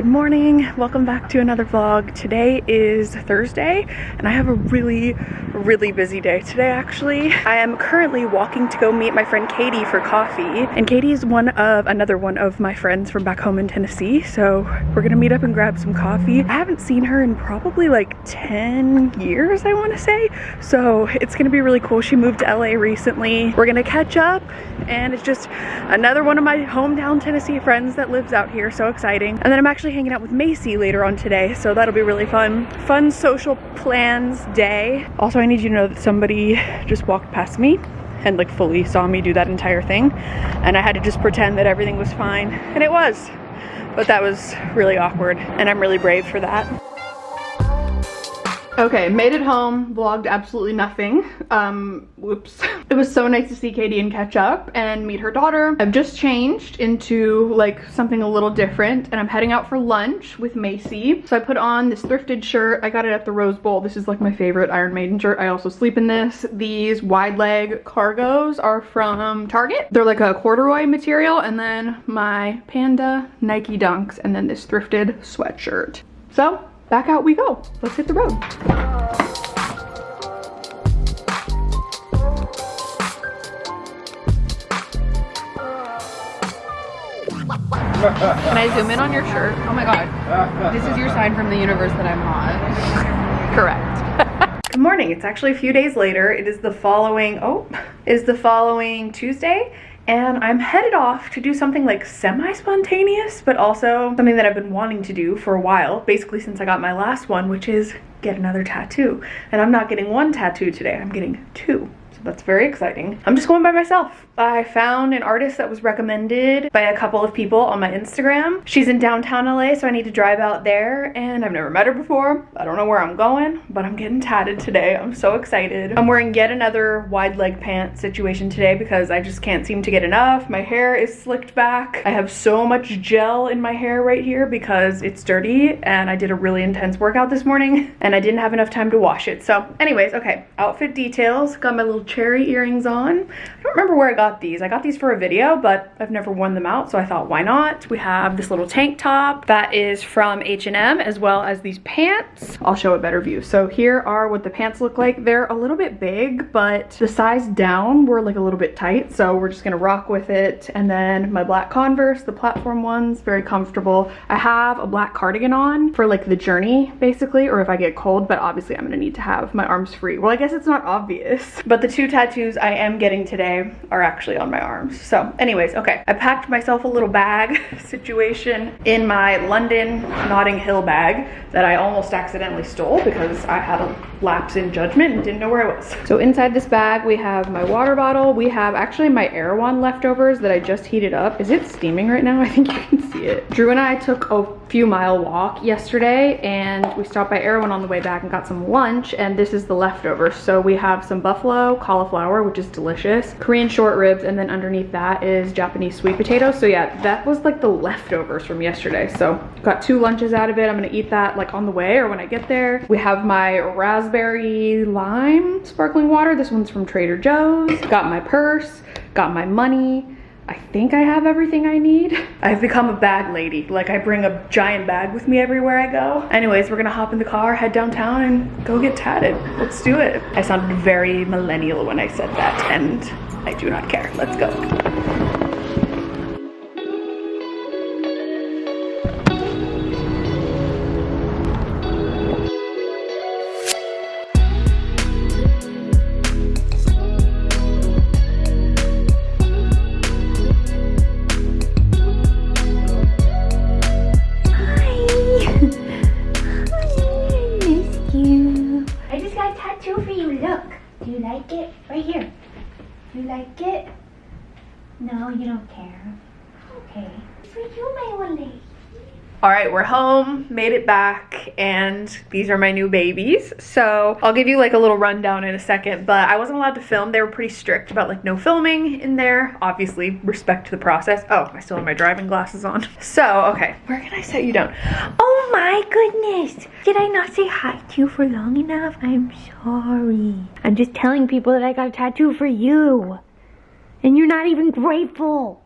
Good morning, welcome back to another vlog. Today is Thursday and I have a really, really busy day today actually. I am currently walking to go meet my friend Katie for coffee and Katie is one of, another one of my friends from back home in Tennessee. So we're gonna meet up and grab some coffee. I haven't seen her in probably like 10 years I wanna say. So it's gonna be really cool. She moved to LA recently. We're gonna catch up and it's just another one of my hometown Tennessee friends that lives out here. So exciting. And then I'm actually hanging out with Macy later on today. So that'll be really fun. Fun social plans day. Also, I need you to know that somebody just walked past me and like fully saw me do that entire thing. And I had to just pretend that everything was fine. And it was. But that was really awkward. And I'm really brave for that. Okay, made it home, vlogged absolutely nothing. Um, whoops. It was so nice to see Katie and catch up and meet her daughter. I've just changed into like something a little different and I'm heading out for lunch with Macy. So I put on this thrifted shirt. I got it at the Rose Bowl. This is like my favorite Iron Maiden shirt. I also sleep in this. These wide leg cargos are from Target. They're like a corduroy material and then my Panda Nike Dunks and then this thrifted sweatshirt. So back out we go. Let's hit the road. Can I zoom in on your shirt? Oh my god. This is your sign from the universe that I'm hot. Correct. Good morning. It's actually a few days later. It is the following, oh, is the following Tuesday and I'm headed off to do something like semi-spontaneous, but also something that I've been wanting to do for a while, basically since I got my last one, which is get another tattoo. And I'm not getting one tattoo today, I'm getting two. So that's very exciting. I'm just going by myself. I found an artist that was recommended by a couple of people on my Instagram. She's in downtown LA, so I need to drive out there and I've never met her before. I don't know where I'm going, but I'm getting tatted today. I'm so excited. I'm wearing yet another wide leg pant situation today because I just can't seem to get enough. My hair is slicked back. I have so much gel in my hair right here because it's dirty and I did a really intense workout this morning and I didn't have enough time to wash it. So anyways, okay, outfit details. Got my little cherry earrings on. I don't remember where I got these. I got these for a video, but I've never worn them out, so I thought, why not? We have this little tank top that is from H&M, as well as these pants. I'll show a better view. So here are what the pants look like. They're a little bit big, but the size down were like a little bit tight, so we're just gonna rock with it. And then my black Converse, the platform ones, very comfortable. I have a black cardigan on for like the journey, basically, or if I get cold, but obviously I'm gonna need to have my arms free. Well, I guess it's not obvious, but the two tattoos I am getting today are actually actually on my arms. So anyways, okay. I packed myself a little bag situation in my London Notting Hill bag that I almost accidentally stole because I had a lapse in judgment and didn't know where I was. So inside this bag, we have my water bottle. We have actually my Erewhon leftovers that I just heated up. Is it steaming right now? I think you can see it. Drew and I took a few mile walk yesterday and we stopped by Erewhon on the way back and got some lunch and this is the leftovers. So we have some buffalo cauliflower, which is delicious, Korean short ribs and then underneath that is Japanese sweet potatoes. So yeah, that was like the leftovers from yesterday. So got two lunches out of it. I'm gonna eat that like on the way or when I get there. We have my raspberry lime sparkling water. This one's from Trader Joe's. Got my purse, got my money. I think I have everything I need. I've become a bag lady. Like I bring a giant bag with me everywhere I go. Anyways, we're gonna hop in the car, head downtown and go get tatted. Let's do it. I sounded very millennial when I said that and I do not care. Let's go. Do you like it? Right here. Do you like it? No, you don't care. Okay. For you, my lady. All right, we're home, made it back, and these are my new babies. So I'll give you like a little rundown in a second, but I wasn't allowed to film. They were pretty strict about like no filming in there. Obviously, respect to the process. Oh, I still have my driving glasses on. So, okay, where can I set you down? Oh my goodness. Did I not say hi to you for long enough? I'm sorry. I'm just telling people that I got a tattoo for you. And you're not even grateful.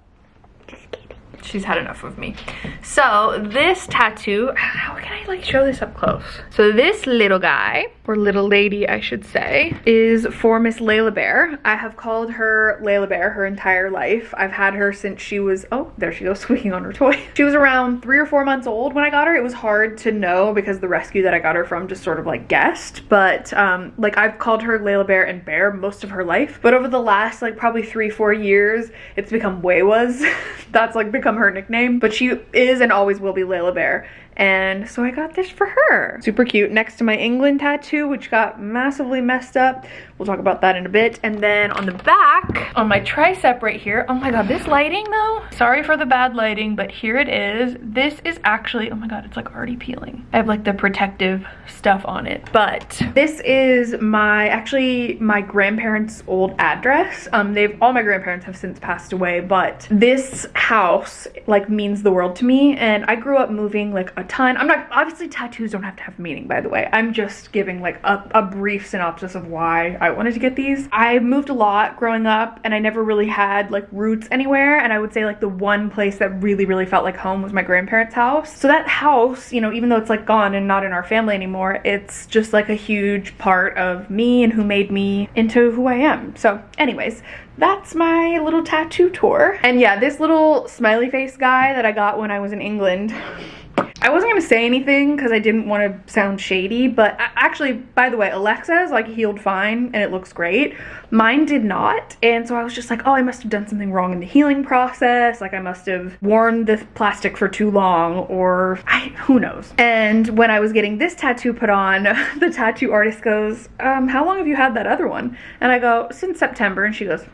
Just kidding she's had enough of me. So this tattoo, how can I like show this up close? So this little guy, or little lady I should say, is for Miss Layla Bear. I have called her Layla Bear her entire life. I've had her since she was, oh, there she goes squeaking on her toy. She was around three or four months old when I got her. It was hard to know because the rescue that I got her from just sort of like guessed, but um, like I've called her Layla Bear and Bear most of her life. But over the last like probably three, four years, it's become Waywas. That's like become her nickname, but she is and always will be Layla Bear. And so I got this for her. Super cute. Next to my England tattoo, which got massively messed up. We'll talk about that in a bit. And then on the back, on my tricep right here, oh my God, this lighting though, sorry for the bad lighting, but here it is. This is actually, oh my God, it's like already peeling. I have like the protective stuff on it, but this is my, actually my grandparents' old address. Um, they've, all my grandparents have since passed away, but this house like means the world to me. And I grew up moving like a ton. I'm not, obviously tattoos don't have to have meaning, by the way. I'm just giving like a, a brief synopsis of why I wanted to get these. I moved a lot growing up and I never really had like roots anywhere. And I would say like the one place that really, really felt like home was my grandparents' house. So that house, you know, even though it's like gone and not in our family anymore, it's just like a huge part of me and who made me into who I am. So anyways, that's my little tattoo tour. And yeah, this little smiley face guy that I got when I was in England I wasn't gonna say anything because I didn't want to sound shady, but actually, by the way, Alexa's like healed fine and it looks great. Mine did not, and so I was just like, oh, I must have done something wrong in the healing process. Like I must have worn the plastic for too long, or I, who knows. And when I was getting this tattoo put on, the tattoo artist goes, um, how long have you had that other one? And I go, since September, and she goes,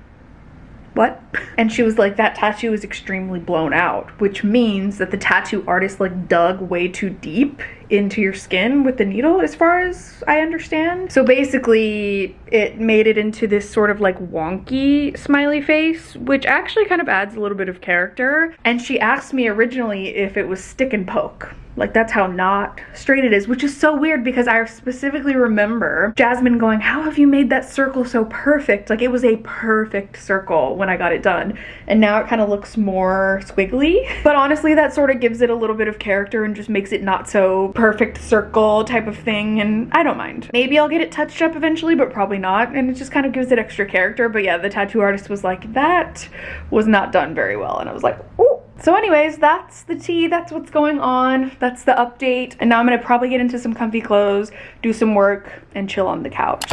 what? And she was like, that tattoo is extremely blown out, which means that the tattoo artist like dug way too deep into your skin with the needle as far as I understand. So basically it made it into this sort of like wonky smiley face, which actually kind of adds a little bit of character. And she asked me originally if it was stick and poke. Like that's how not straight it is, which is so weird because I specifically remember Jasmine going, how have you made that circle so perfect? Like it was a perfect circle when I got it done. And now it kind of looks more squiggly. But honestly, that sort of gives it a little bit of character and just makes it not so perfect circle type of thing. And I don't mind. Maybe I'll get it touched up eventually, but probably not. And it just kind of gives it extra character. But yeah, the tattoo artist was like, that was not done very well. And I was like, oh, so anyways, that's the tea, that's what's going on, that's the update. And now I'm gonna probably get into some comfy clothes, do some work, and chill on the couch.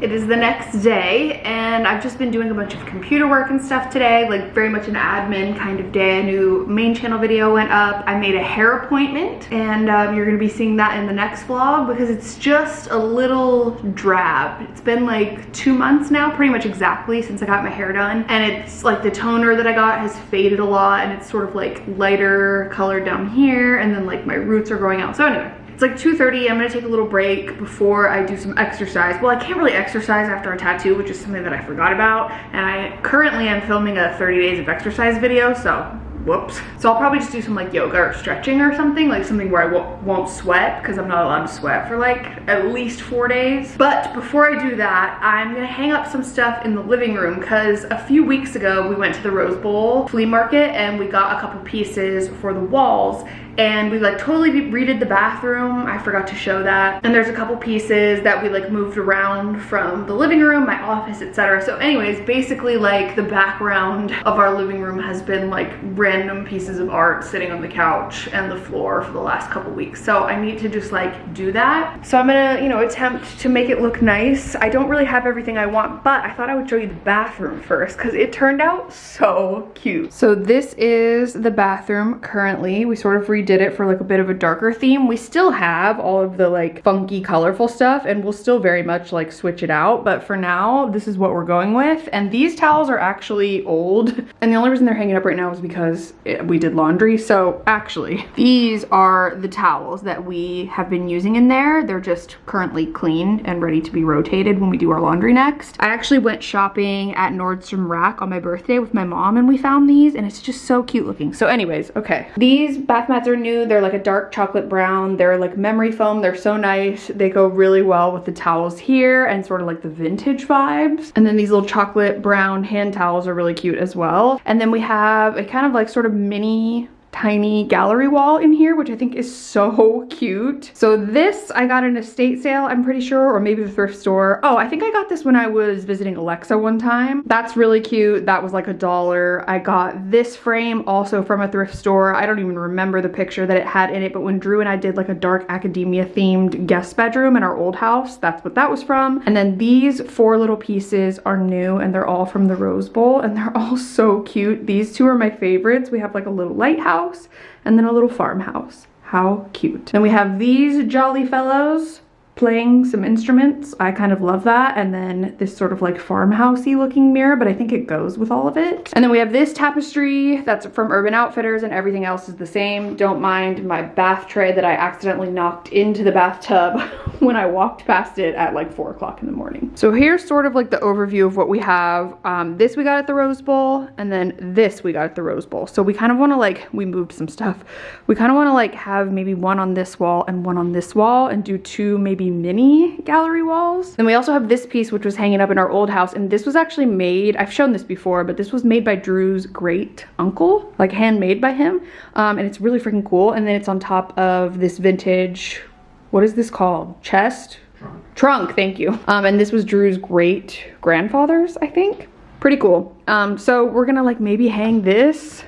It is the next day and I've just been doing a bunch of computer work and stuff today, like very much an admin kind of day. A new main channel video went up. I made a hair appointment and um, you're gonna be seeing that in the next vlog because it's just a little drab. It's been like two months now, pretty much exactly since I got my hair done. And it's like the toner that I got has faded a lot and it's sort of like lighter color down here and then like my roots are growing out. So anyway, it's like 2.30, I'm gonna take a little break before I do some exercise. Well, I can't really exercise after a tattoo, which is something that I forgot about. And I currently am filming a 30 days of exercise video, so whoops. So I'll probably just do some like yoga or stretching or something, like something where I won't sweat because I'm not allowed to sweat for like at least four days. But before I do that, I'm gonna hang up some stuff in the living room because a few weeks ago we went to the Rose Bowl flea market and we got a couple pieces for the walls and we like totally redid the bathroom. I forgot to show that. And there's a couple pieces that we like moved around from the living room, my office, etc. So anyways, basically like the background of our living room has been like random pieces of art sitting on the couch and the floor for the last couple weeks. So I need to just like do that. So I'm gonna, you know, attempt to make it look nice. I don't really have everything I want, but I thought I would show you the bathroom first because it turned out so cute. So this is the bathroom currently. We sort of redid redid it for like a bit of a darker theme. We still have all of the like funky, colorful stuff and we'll still very much like switch it out. But for now, this is what we're going with. And these towels are actually old. And the only reason they're hanging up right now is because it, we did laundry. So actually, these are the towels that we have been using in there. They're just currently clean and ready to be rotated when we do our laundry next. I actually went shopping at Nordstrom Rack on my birthday with my mom and we found these and it's just so cute looking. So anyways, okay. These bath mats are new. They're like a dark chocolate brown. They're like memory foam. They're so nice. They go really well with the towels here and sort of like the vintage vibes. And then these little chocolate brown hand towels are really cute as well. And then we have a kind of like sort of mini tiny gallery wall in here, which I think is so cute. So this I got an estate sale, I'm pretty sure, or maybe the thrift store. Oh, I think I got this when I was visiting Alexa one time. That's really cute. That was like a dollar. I got this frame also from a thrift store. I don't even remember the picture that it had in it, but when Drew and I did like a dark academia themed guest bedroom in our old house, that's what that was from. And then these four little pieces are new and they're all from the Rose Bowl and they're all so cute. These two are my favorites. We have like a little lighthouse house and then a little farmhouse. How cute. Then we have these jolly fellows playing some instruments. I kind of love that. And then this sort of like farmhousey looking mirror, but I think it goes with all of it. And then we have this tapestry that's from Urban Outfitters and everything else is the same. Don't mind my bath tray that I accidentally knocked into the bathtub when I walked past it at like four o'clock in the morning. So here's sort of like the overview of what we have. Um, this we got at the Rose Bowl and then this we got at the Rose Bowl. So we kind of want to like, we moved some stuff. We kind of want to like have maybe one on this wall and one on this wall and do two maybe mini gallery walls. Then we also have this piece which was hanging up in our old house and this was actually made, I've shown this before, but this was made by Drew's great uncle, like handmade by him. Um, and it's really freaking cool. And then it's on top of this vintage, what is this called? Chest? Trunk. Trunk, thank you. Um, and this was Drew's great grandfather's, I think. Pretty cool. Um, so we're gonna like maybe hang this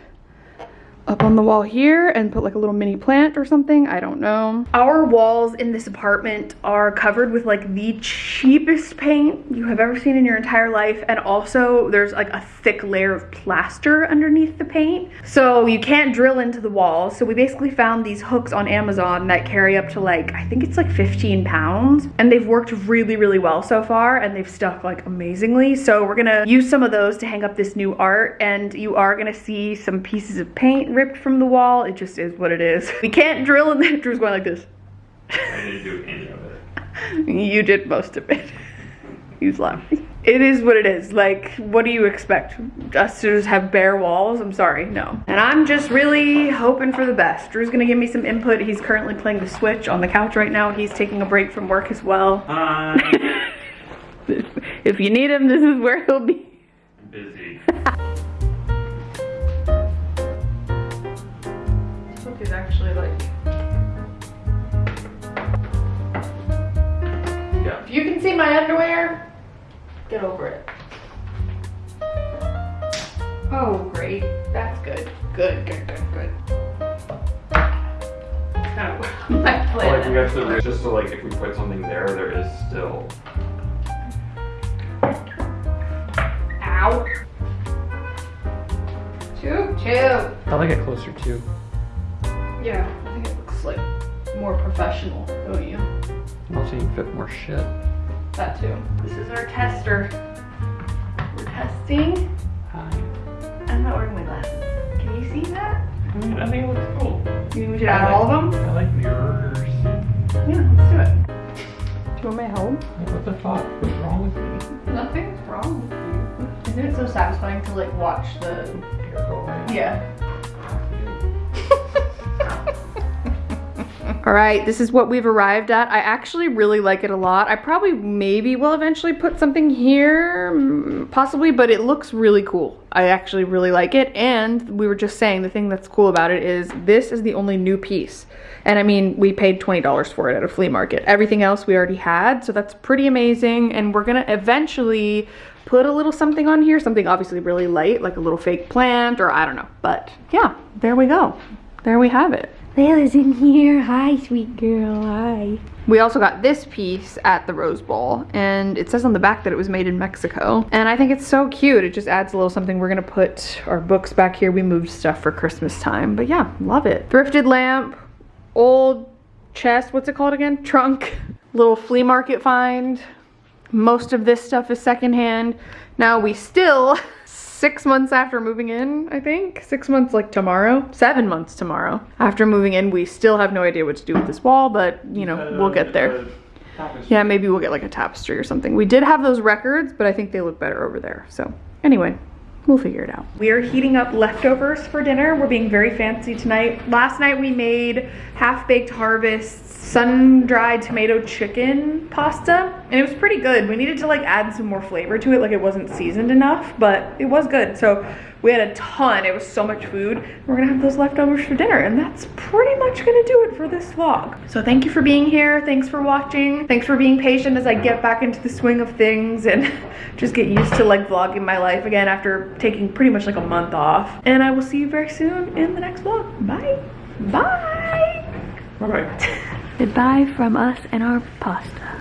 up on the wall here and put like a little mini plant or something. I don't know. Our walls in this apartment are covered with like the cheapest paint you have ever seen in your entire life. And also there's like a thick layer of plaster underneath the paint. So you can't drill into the walls. So we basically found these hooks on Amazon that carry up to like, I think it's like 15 pounds. And they've worked really, really well so far. And they've stuck like amazingly. So we're gonna use some of those to hang up this new art. And you are gonna see some pieces of paint ripped from the wall. It just is what it is. We can't drill in there. Drew's going like this. I didn't do any of it. You did most of it. He's laughing. It is what it is. Like, what do you expect? Us to just have bare walls? I'm sorry, no. And I'm just really hoping for the best. Drew's gonna give me some input. He's currently playing the Switch on the couch right now. He's taking a break from work as well. Uh, if you need him, this is where he'll be. I'm busy. Actually like Yeah. If you can see my underwear, get over it. Oh, great. That's good. Good, good, good, good. Oh, my Like we plan. have to, just so like if we put something there, there is still. Ow. Choo choo. I like it closer too. Yeah, I think it looks like more professional, don't you? Also, you can fit more shit. That too. This is our tester. We're testing. Hi. I'm not wearing my glasses. Can you see that? I mean, I think it looks cool. You think we should add all of them? I like mirrors. Yeah, let's do it. Do you want my help? Like, what the fuck? What's wrong with me? Nothing's wrong with you. Isn't it so satisfying to like watch the Hair go away. Yeah. All right, this is what we've arrived at. I actually really like it a lot. I probably maybe will eventually put something here, mm, possibly, but it looks really cool. I actually really like it. And we were just saying the thing that's cool about it is this is the only new piece. And I mean, we paid $20 for it at a flea market. Everything else we already had, so that's pretty amazing. And we're gonna eventually put a little something on here, something obviously really light, like a little fake plant or I don't know. But yeah, there we go. There we have it. Layla's in here. Hi, sweet girl. Hi. We also got this piece at the Rose Bowl, and it says on the back that it was made in Mexico. And I think it's so cute. It just adds a little something. We're gonna put our books back here. We moved stuff for Christmas time, but yeah, love it. Thrifted lamp, old chest, what's it called again? Trunk, little flea market find. Most of this stuff is secondhand. Now we still, six months after moving in, I think, six months like tomorrow, seven months tomorrow. After moving in, we still have no idea what to do with this wall, but you know, uh, we'll get there. Yeah, maybe we'll get like a tapestry or something. We did have those records, but I think they look better over there. So anyway, we'll figure it out. We are heating up leftovers for dinner. We're being very fancy tonight. Last night we made half-baked harvest sun-dried tomato chicken pasta and it was pretty good. We needed to like add some more flavor to it like it wasn't seasoned enough, but it was good. So we had a ton, it was so much food. We're gonna have those leftovers for dinner and that's pretty much gonna do it for this vlog. So thank you for being here. Thanks for watching. Thanks for being patient as I get back into the swing of things and just get used to like vlogging my life again after taking pretty much like a month off. And I will see you very soon in the next vlog. Bye. Bye. Bye bye. Goodbye from us and our pasta.